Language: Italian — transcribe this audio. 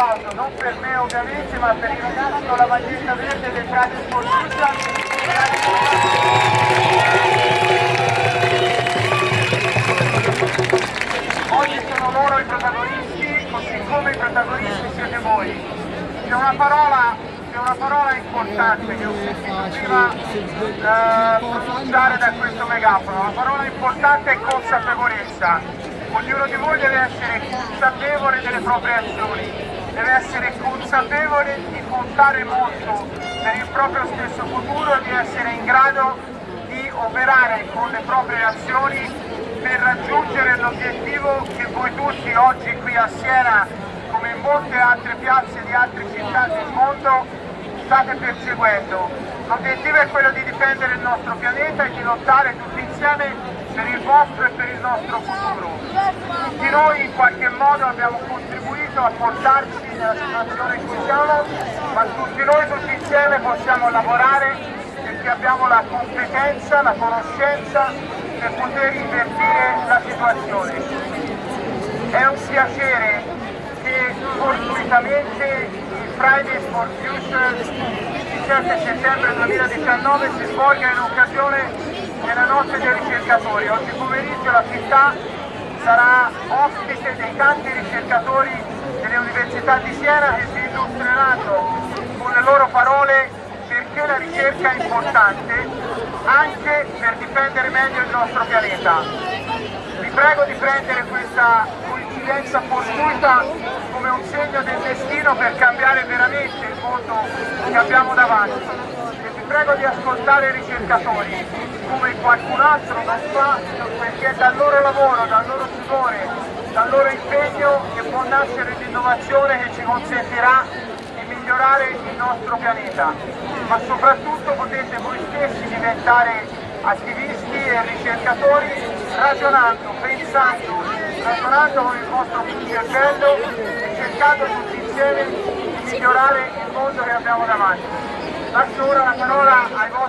non per me ovviamente, ma per i ragazzi con la maglietta verde del for Future. Oggi sono loro i protagonisti, così come i protagonisti siete voi. C'è una parola, c'è una parola importante che ho sentito prima eh, pronunciare da questo megafono. La parola importante è consapevolezza. Ognuno di voi deve essere consapevole delle proprie azioni, deve essere consapevole di contare molto per il proprio stesso futuro e di essere in grado di operare con le proprie azioni per raggiungere l'obiettivo che voi tutti oggi qui a Siena, come in molte altre piazze di altre città del mondo, state perseguendo. L'obiettivo è quello di difendere il nostro pianeta e di lottare tutti insieme per il vostro e per il nostro futuro. Tutti noi in qualche modo abbiamo contribuito a portarci nella situazione in cui siamo, ma tutti noi tutti insieme possiamo lavorare perché abbiamo la competenza, la conoscenza per poter invertire la situazione. È un piacere che fortuitamente il Fridays for Future il 17 settembre 2019 si svolga in occasione della notte dei ricercatori. Oggi pomeriggio la città sarà ospite dei tanti ricercatori delle università di Siena che si illustreranno con le loro parole perché la ricerca è importante anche per difendere meglio il nostro pianeta. Vi prego di prendere questa coincidenza fortuita come un segno del destino per cambiare veramente il mondo che abbiamo davanti. E vi prego di ascoltare i ricercatori come qualcun altro non fa perché è dal loro lavoro, dal loro sudore, dal loro impegno che può nascere l'innovazione che ci consentirà di migliorare il nostro pianeta. Ma soprattutto potete voi stessi diventare attivisti e ricercatori ragionando, pensando, ragionando con il vostro cervello e cercando tutti insieme di migliorare il mondo che abbiamo davanti. Lascio ora la parola ai vostri